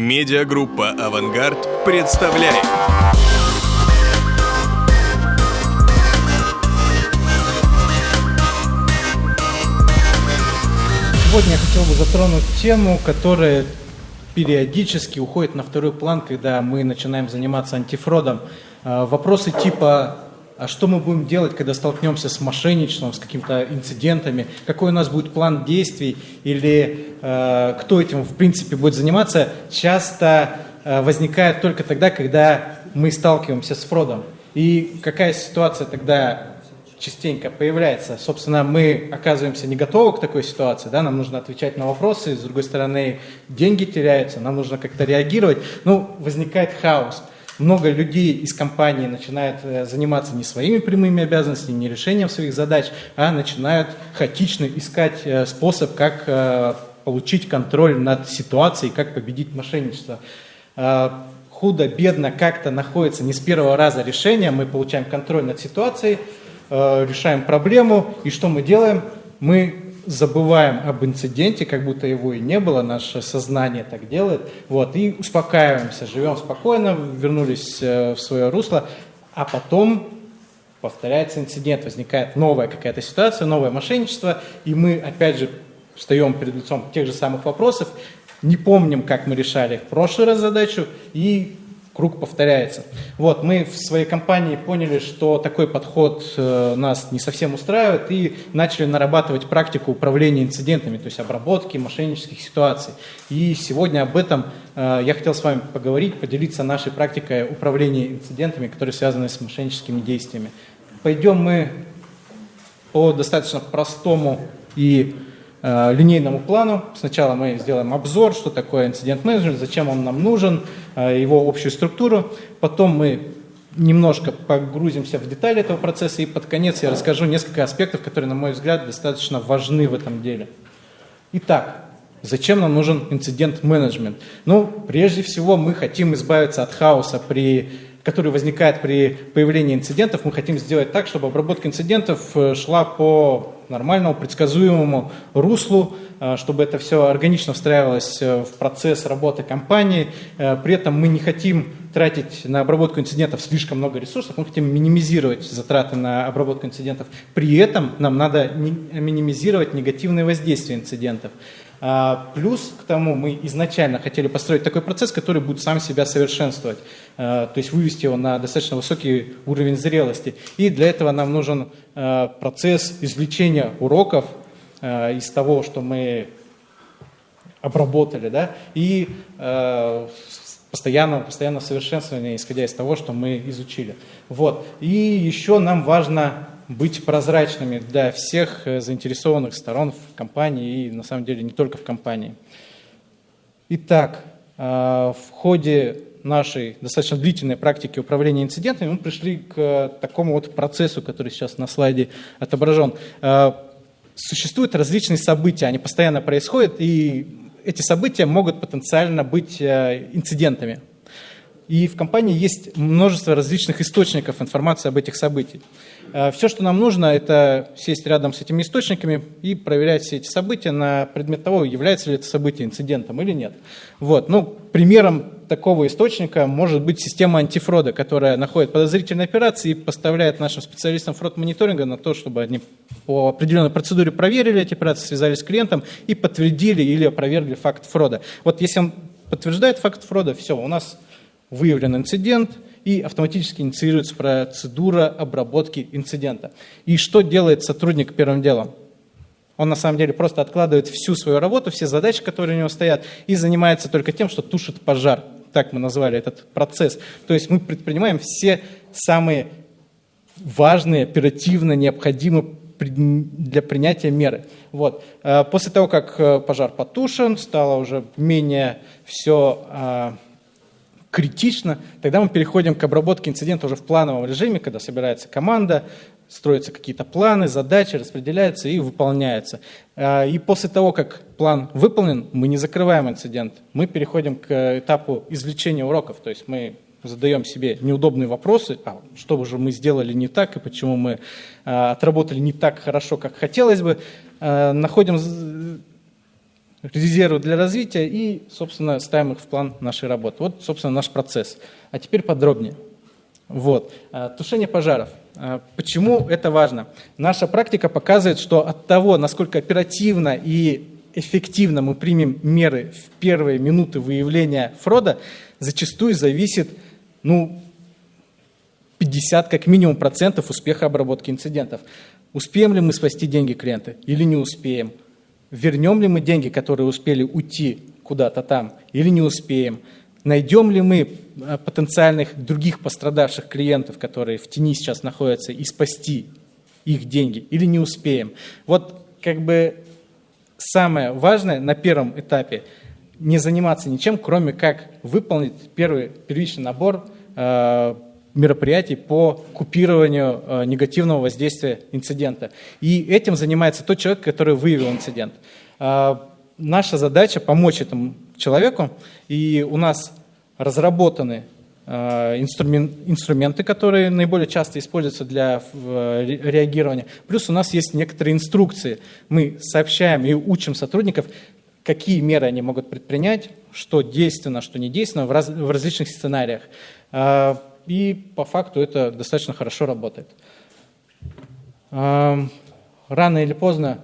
Медиагруппа «Авангард» представляет. Сегодня я хотел бы затронуть тему, которая периодически уходит на второй план, когда мы начинаем заниматься антифродом. А, вопросы типа а что мы будем делать, когда столкнемся с мошенничеством, с какими-то инцидентами, какой у нас будет план действий или э, кто этим в принципе будет заниматься, часто э, возникает только тогда, когда мы сталкиваемся с фродом. И какая ситуация тогда частенько появляется. Собственно, мы оказываемся не готовы к такой ситуации, да, нам нужно отвечать на вопросы, с другой стороны, деньги теряются, нам нужно как-то реагировать. Ну, возникает хаос много людей из компании начинают э, заниматься не своими прямыми обязанностями, не решением своих задач, а начинают хаотично искать э, способ, как э, получить контроль над ситуацией, как победить мошенничество. Худо-бедно как-то находится не с первого раза решение, мы получаем контроль над ситуацией, решаем проблему, и что мы делаем? Мы забываем об инциденте, как будто его и не было, наше сознание так делает, вот, и успокаиваемся, живем спокойно, вернулись э, в свое русло, а потом повторяется инцидент, возникает новая какая-то ситуация, новое мошенничество, и мы опять же встаем перед лицом тех же самых вопросов, не помним, как мы решали в прошлый раз задачу, и круг повторяется. Вот, мы в своей компании поняли, что такой подход э, нас не совсем устраивает и начали нарабатывать практику управления инцидентами, то есть обработки мошеннических ситуаций. И сегодня об этом э, я хотел с вами поговорить, поделиться нашей практикой управления инцидентами, которые связаны с мошенническими действиями. Пойдем мы по достаточно простому и Э, линейному плану. Сначала мы сделаем обзор, что такое инцидент менеджмент, зачем он нам нужен, его общую структуру. Потом мы немножко погрузимся в детали этого процесса, и под конец я расскажу несколько аспектов, которые, на мой взгляд, достаточно важны в этом деле. Итак, зачем нам нужен инцидент-менеджмент? Ну, прежде всего, мы хотим избавиться от хаоса при который возникает при появлении инцидентов, мы хотим сделать так, чтобы обработка инцидентов э, шла по нормальному, предсказуемому руслу, э, чтобы это все органично встраивалось э, в процесс работы компании. При этом мы не хотим тратить на обработку инцидентов слишком много ресурсов, мы хотим минимизировать затраты на обработку инцидентов. При этом нам надо минимизировать негативные воздействия инцидентов. А, плюс к тому мы изначально хотели построить такой процесс, который будет сам себя совершенствовать, а, то есть вывести его на достаточно высокий уровень зрелости. И для этого нам нужен а, процесс извлечения уроков из того, что мы обработали, да, и постоянного, постоянного совершенствования, исходя из того, что мы изучили. Вот. И еще нам важно быть прозрачными для всех э, заинтересованных сторон в компании и на самом деле не только в компании. Итак, э, в ходе нашей достаточно длительной практики управления инцидентами мы пришли к такому вот процессу, который сейчас на слайде отображен. Э, существуют различные события, они постоянно происходят, и эти события могут потенциально быть инцидентами. И в компании есть множество различных источников информации об этих событиях. Э, все, что нам нужно, это сесть рядом с этими источниками и проверять все эти события на предмет того, является ли это событие инцидентом или нет. Вот. Ну, примером такого источника может быть система антифрода, которая находит подозрительные операции и поставляет нашим специалистам фрод-мониторинга на то, чтобы они по определенной процедуре проверили эти операции, связались с клиентом и подтвердили или опровергли факт фрода. Вот если он подтверждает факт фрода, все, у нас выявлен инцидент – и автоматически инициируется процедура обработки инцидента. И что делает сотрудник первым делом? Он на самом деле просто откладывает всю свою работу, все задачи, которые у него стоят, и занимается только тем, что тушит пожар. Так мы назвали этот процесс. То есть мы предпринимаем все самые важные, оперативно необходимые для принятия меры. Вот. Э, после того, как э, пожар потушен, стало уже менее все а, критично, тогда мы переходим к обработке инцидента уже в плановом режиме, когда собирается команда, строятся какие-то планы, задачи, распределяются и выполняются. А, и после того, как план выполнен, мы не закрываем инцидент, мы переходим к этапу извлечения уроков, то есть мы задаем себе неудобные вопросы, а что же мы сделали не так и почему мы а, отработали не так хорошо, как хотелось бы, а, находим резервы для развития и, собственно, ставим их в план нашей работы. Вот, собственно, наш процесс. А теперь подробнее. Вот. Тушение пожаров. Почему это важно? Наша практика показывает, что от того, насколько оперативно и эффективно мы примем меры в первые минуты выявления фрода, зачастую зависит ну, 50 как минимум процентов успеха обработки инцидентов. Успеем ли мы спасти деньги клиента или не успеем? Вернем ли мы деньги, которые успели уйти куда-то там, или не успеем? Найдем ли мы э, потенциальных других пострадавших клиентов, которые в тени сейчас находятся, и спасти их деньги, или не успеем? Вот как бы самое важное на первом этапе не заниматься ничем, кроме как выполнить первый первичный набор э, мероприятий по купированию э, негативного воздействия инцидента. И этим занимается тот человек, который выявил инцидент. Э, наша задача помочь этому человеку, и у нас разработаны э, инструменты, которые наиболее часто используются для реагирования. Плюс у нас есть некоторые инструкции. Мы сообщаем и учим сотрудников, какие меры они могут предпринять, что действенно, что не действенно в, раз, в различных сценариях. И по факту это достаточно хорошо работает. Рано или поздно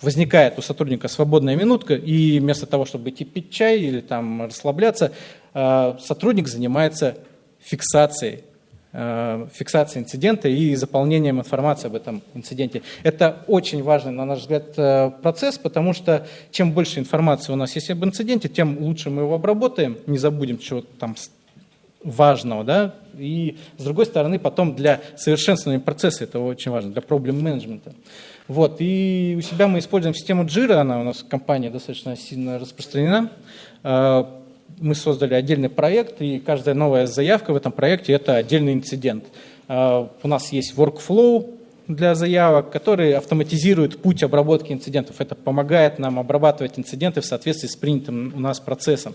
возникает у сотрудника свободная минутка, и вместо того, чтобы идти пить чай или там расслабляться, сотрудник занимается фиксацией фиксацией инцидента и заполнением информации об этом инциденте. Это очень важный, на наш взгляд, э, процесс, потому что чем больше информации у нас есть об инциденте, тем лучше мы его обработаем, не забудем чего там важного, да, и с другой стороны потом для совершенствования процесса это очень важно, для проблем менеджмента. Вот, и у себя мы используем систему Jira, она у нас в компании достаточно сильно распространена. А, мы создали отдельный проект, и каждая новая заявка в этом проекте – это отдельный инцидент. А, у нас есть workflow для заявок, который автоматизирует путь обработки инцидентов. Это помогает нам обрабатывать инциденты в соответствии с принятым у нас процессом.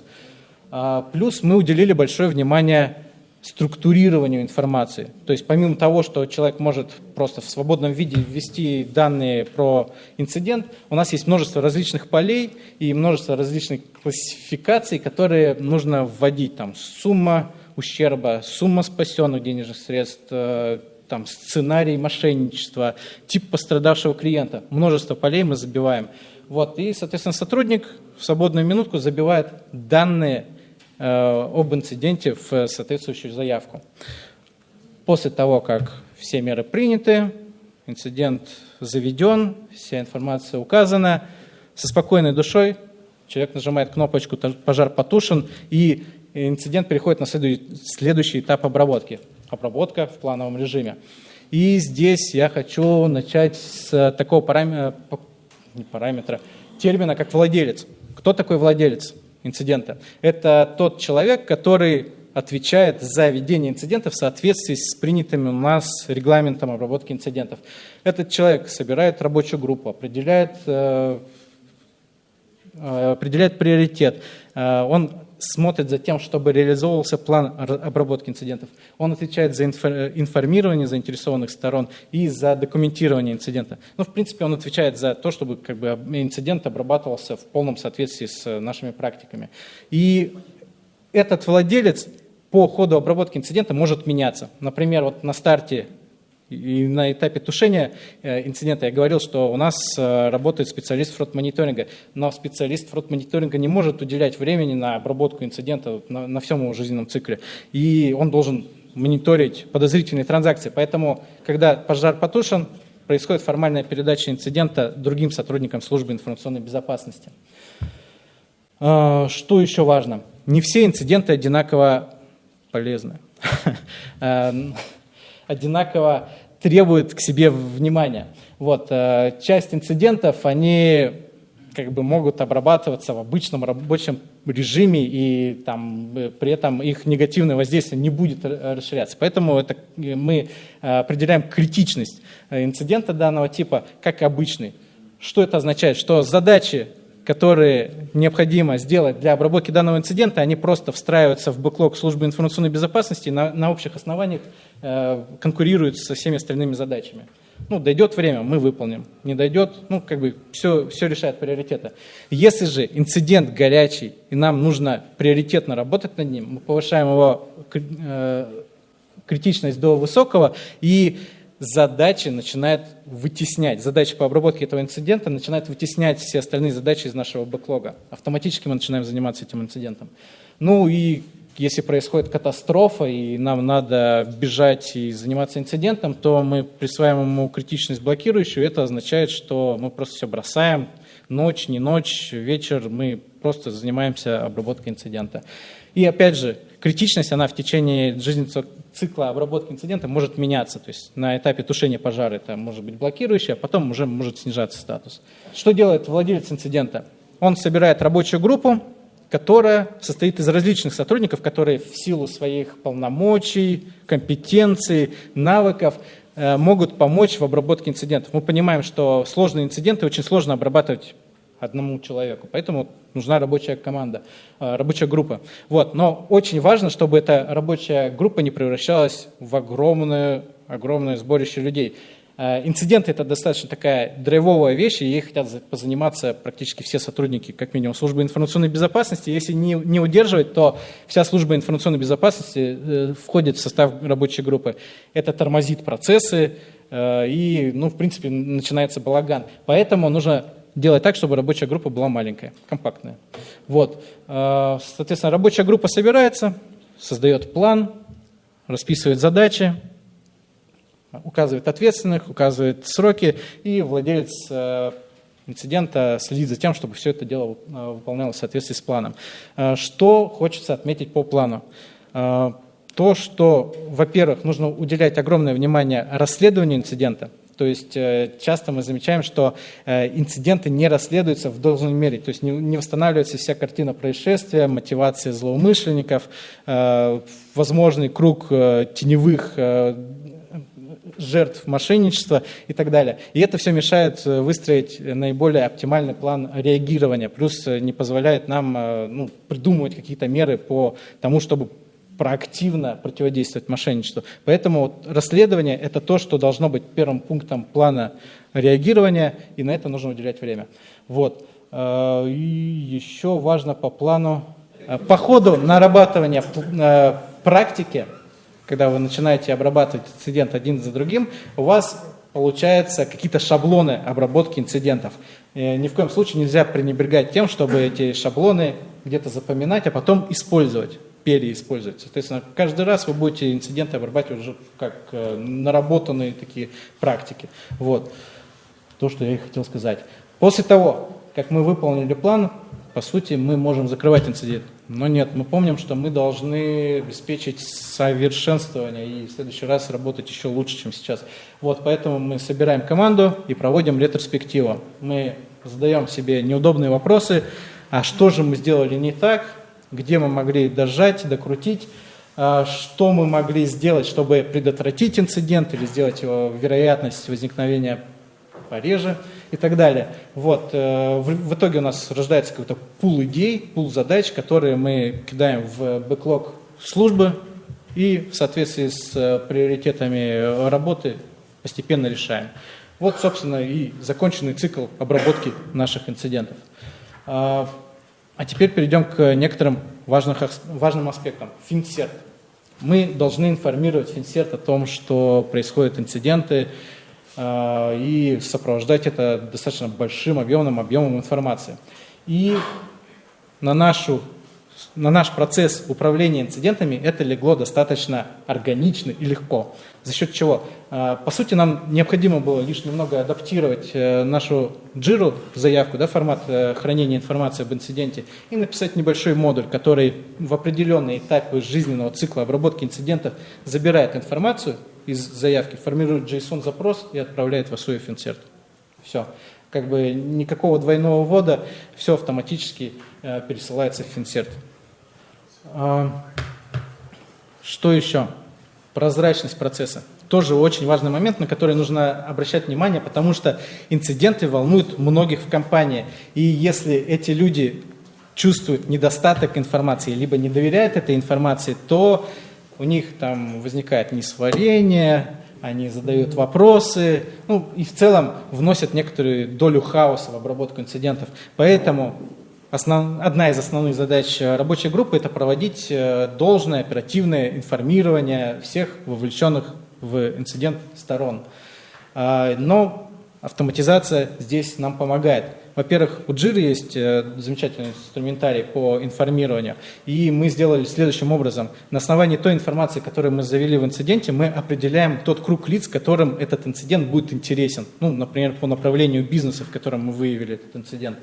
А, плюс мы уделили большое внимание структурированию информации. То есть помимо того, что человек может просто в свободном виде ввести данные про инцидент, у нас есть множество различных полей и множество различных классификаций, которые нужно вводить. Там сумма ущерба, сумма спасенных денежных средств, э, там, сценарий мошенничества, тип пострадавшего клиента. Множество полей мы забиваем. Вот, и, соответственно, сотрудник в свободную минутку забивает данные об инциденте в соответствующую заявку. После того, как все меры приняты, инцидент заведен, вся информация указана, со спокойной душой человек нажимает кнопочку «Пожар потушен», и инцидент переходит на следующий этап обработки. Обработка в плановом режиме. И здесь я хочу начать с такого параметра, параметра термина, как владелец. Кто такой владелец? Инцидента. Это тот человек, который отвечает за ведение инцидента в соответствии с принятым у нас регламентом обработки инцидентов. Этот человек собирает рабочую группу, определяет, э, э, определяет приоритет. Э, он смотрит за тем, чтобы реализовывался план обработки инцидентов. Он отвечает за информирование заинтересованных сторон и за документирование инцидента. Ну, в принципе, он отвечает за то, чтобы как бы, инцидент обрабатывался в полном соответствии с нашими практиками. И этот владелец по ходу обработки инцидента может меняться. Например, вот на старте и на этапе тушения э, инцидента я говорил, что у нас э, работает специалист фрод-мониторинга, но специалист фрод-мониторинга не может уделять времени на обработку инцидента на, на всем его жизненном цикле. И он должен мониторить подозрительные транзакции. Поэтому, когда пожар потушен, происходит формальная передача инцидента другим сотрудникам службы информационной безопасности. Э, что еще важно? Не все инциденты одинаково полезны. одинаково требует к себе внимания. Вот, э, часть инцидентов, они как бы могут обрабатываться в обычном рабочем режиме, и там, э, при этом их негативное воздействие не будет расширяться. Поэтому это, э, мы определяем критичность инцидента данного типа как обычный. Что это означает? Что задачи которые необходимо сделать для обработки данного инцидента, они просто встраиваются в бэклог службы информационной безопасности и на, на общих основаниях э, конкурируют со всеми остальными задачами. Ну, дойдет время, мы выполним. Не дойдет, ну, как бы все, все решает приоритеты. Если же инцидент горячий, и нам нужно приоритетно работать над ним, мы повышаем его э, критичность до высокого, и задачи начинает вытеснять, задачи по обработке этого инцидента начинают вытеснять все остальные задачи из нашего бэклога. Автоматически мы начинаем заниматься этим инцидентом. Ну и если происходит катастрофа, и нам надо бежать и заниматься инцидентом, то мы присваиваем ему критичность блокирующую. Это означает, что мы просто все бросаем. Ночь, не ночь, вечер, мы просто занимаемся обработкой инцидента. И опять же, критичность, она в течение жизненного цикла обработки инцидента может меняться. То есть на этапе тушения пожара это может быть блокирующее, а потом уже может снижаться статус. Что делает владелец инцидента? Он собирает рабочую группу, которая состоит из различных сотрудников, которые в силу своих полномочий, компетенций, навыков э, могут помочь в обработке инцидентов. Мы понимаем, что сложные инциденты очень сложно обрабатывать одному человеку. Поэтому нужна рабочая команда, э, рабочая группа. Вот. Но очень важно, чтобы эта рабочая группа не превращалась в огромное, огромное сборище людей. Э, инциденты – это достаточно такая драйвовая вещь, и ей хотят позаниматься практически все сотрудники, как минимум, службы информационной безопасности. Если не, не удерживать, то вся служба информационной безопасности э, входит в состав рабочей группы. Это тормозит процессы, и, ну, в принципе, начинается балаган. Поэтому нужно делать так, чтобы рабочая группа была маленькая, компактная. Вот. Э, соответственно, рабочая группа собирается, создает план, расписывает задачи, указывает ответственных, указывает сроки, и владелец э, инцидента следит за тем, чтобы все это дело э, выполнялось в соответствии с планом. Что хочется отметить по плану? То, что, во-первых, нужно уделять огромное внимание расследованию инцидента – то есть э, часто мы замечаем, что э, инциденты не расследуются в должной мере, то есть не восстанавливается вся картина происшествия, мотивация злоумышленников, э, возможный круг теневых жертв мошенничества и так далее. И это все мешает выстроить наиболее оптимальный план реагирования, плюс не позволяет нам ну, придумывать какие-то меры по тому, чтобы проактивно противодействовать мошенничеству. Поэтому вот расследование – это то, что должно быть первым пунктом плана реагирования, и на это нужно уделять время. Вот. Э, и еще важно по плану, э, по ходу нарабатывания э, практики, когда вы начинаете обрабатывать инцидент один за другим, у вас получаются какие-то шаблоны обработки инцидентов. Ни в коем случае нельзя пренебрегать тем, чтобы эти шаблоны где-то запоминать, а потом использовать переиспользовать. Соответственно, каждый раз вы будете инциденты обрабатывать уже как э, наработанные такие практики. Вот. То, что я и хотел сказать. После того, как мы выполнили план, по сути, мы можем закрывать инцидент. Но нет, мы помним, что мы должны обеспечить совершенствование и в следующий раз работать еще лучше, чем сейчас. Вот поэтому мы собираем команду и проводим ретроспективу. Мы задаем себе неудобные вопросы, а что же мы сделали не так, где мы могли дожать, докрутить, а, что мы могли сделать, чтобы предотвратить инцидент или сделать его вероятность возникновения пореже и так далее. Вот. Э, в итоге у нас рождается какой-то пул идей, пул задач, которые мы кидаем в бэклог службы и в соответствии с э, приоритетами работы постепенно решаем. Вот, собственно, и законченный цикл обработки наших инцидентов. А, теперь перейдем к некоторым важных, важным аспектам. Финсерт. Мы должны информировать Финсерт о том, что происходят инциденты, э, и сопровождать это достаточно большим объемным объемом информации. И на нашу на наш процесс управления инцидентами это легло достаточно органично и легко. За счет чего? А, по сути, нам необходимо было лишь немного адаптировать э, нашу джиру заявку, да, формат э, хранения информации об инциденте, и написать небольшой модуль, который в определенные этапы жизненного цикла обработки инцидентов забирает информацию из заявки, формирует JSON-запрос и отправляет в ASUF insert. Все. Как бы никакого двойного ввода, все автоматически э, пересылается в Finsert. А, что еще? Прозрачность процесса. Тоже очень важный момент, на который нужно обращать внимание, потому что инциденты волнуют многих в компании. И если эти люди чувствуют недостаток информации, либо не доверяют этой информации, то у них там возникает несварение, они задают вопросы, ну и в целом вносят некоторую долю хаоса в обработку инцидентов. Поэтому основ, одна из основных задач рабочей группы – это проводить э, должное оперативное информирование всех вовлеченных в инцидент сторон. А, но автоматизация здесь нам помогает. Во-первых, у Jira есть э, замечательный инструментарий по информированию, и мы сделали следующим образом. На основании той информации, которую мы завели в инциденте, мы определяем тот круг лиц, которым этот инцидент будет интересен. Ну, например, по направлению бизнеса, в котором мы выявили этот инцидент.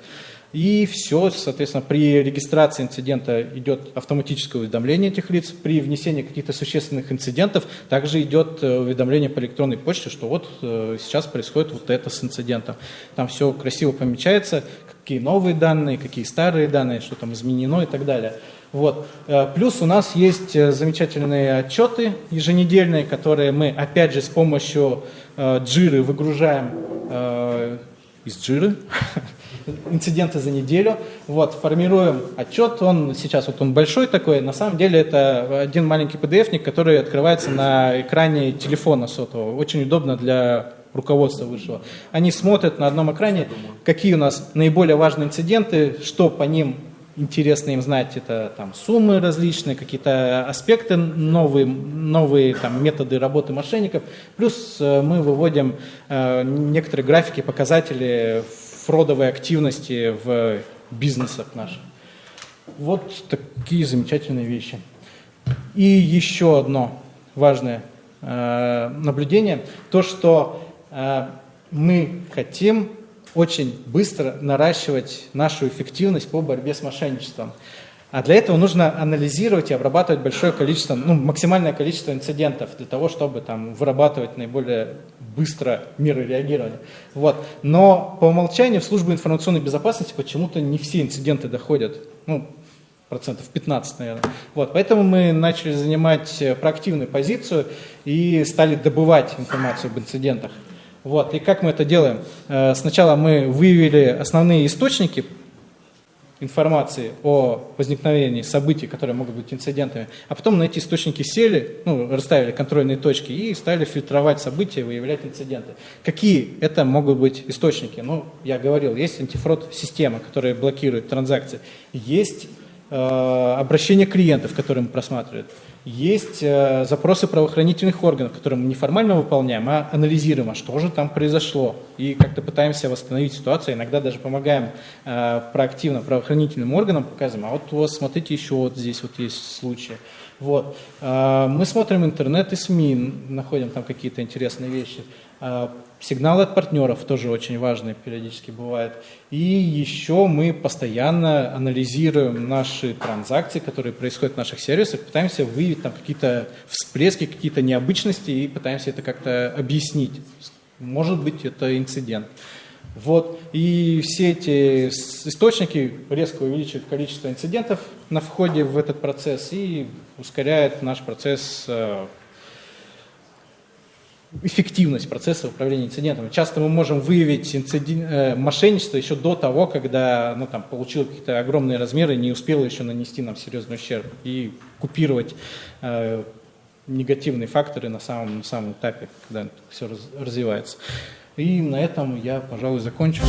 И все, соответственно, при регистрации инцидента идет автоматическое уведомление этих лиц. При внесении каких-то существенных инцидентов также идет э, уведомление по электронной почте, что вот э, сейчас происходит вот это с инцидентом. Там все красиво помечается, какие новые данные, какие старые данные, что там изменено и так далее. Вот. Э, плюс у нас есть замечательные отчеты еженедельные, которые мы опять же с помощью джиры выгружаем из джиры инциденты за неделю. Вот, формируем отчет, он сейчас вот он большой такой, на самом деле это один маленький PDF-ник, который открывается на экране телефона сотового. Очень удобно для руководства высшего. Они смотрят на одном экране, какие у нас наиболее важные инциденты, что по ним интересно им знать, это там суммы различные, какие-то аспекты новые, новые там, методы работы мошенников. Плюс э, мы выводим э, некоторые графики, показатели фродовой активности в бизнесах наших. Вот такие замечательные вещи. И еще одно важное э, наблюдение, то, что э, мы хотим очень быстро наращивать нашу эффективность по борьбе с мошенничеством. А для этого нужно анализировать и обрабатывать большое количество, ну, максимальное количество инцидентов для того, чтобы там, вырабатывать наиболее быстро меры реагирования. Вот. Но по умолчанию в службу информационной безопасности почему-то не все инциденты доходят. Ну, процентов 15, наверное. Вот, поэтому мы начали занимать проактивную позицию и стали добывать информацию об инцидентах. Вот, и как мы это делаем? Э, сначала мы выявили основные источники информации о возникновении событий, которые могут быть инцидентами, а потом на эти источники сели, ну, расставили контрольные точки и стали фильтровать события, выявлять инциденты. Какие это могут быть источники? Ну, я говорил, есть антифрод-система, которая блокирует транзакции, есть э, обращение клиентов, которые мы просматриваем, есть э, запросы правоохранительных органов, которые мы не формально выполняем, а анализируем, а что же там произошло. И как-то пытаемся восстановить ситуацию, иногда даже помогаем э, проактивно правоохранительным органам, показываем, а вот у вас, смотрите, еще вот здесь вот есть случаи. Вот. Э, мы смотрим интернет и СМИ, находим там какие-то интересные вещи. Э, сигналы от партнеров тоже очень важные периодически бывают. И еще мы постоянно анализируем наши транзакции, которые происходят в наших сервисах, пытаемся выявить там какие-то всплески, какие-то необычности и пытаемся это как-то объяснить. Может быть, это инцидент. Вот. И все эти источники резко увеличивают количество инцидентов на входе в этот процесс и ускоряют наш процесс э, эффективность процесса управления инцидентами. Часто мы можем выявить инцидент, э, мошенничество еще до того, когда ну, там, получил какие-то огромные размеры не успело еще нанести нам серьезный ущерб. И купировать э, негативные факторы на самом, на самом этапе, когда все раз, развивается. И на этом я, пожалуй, закончу.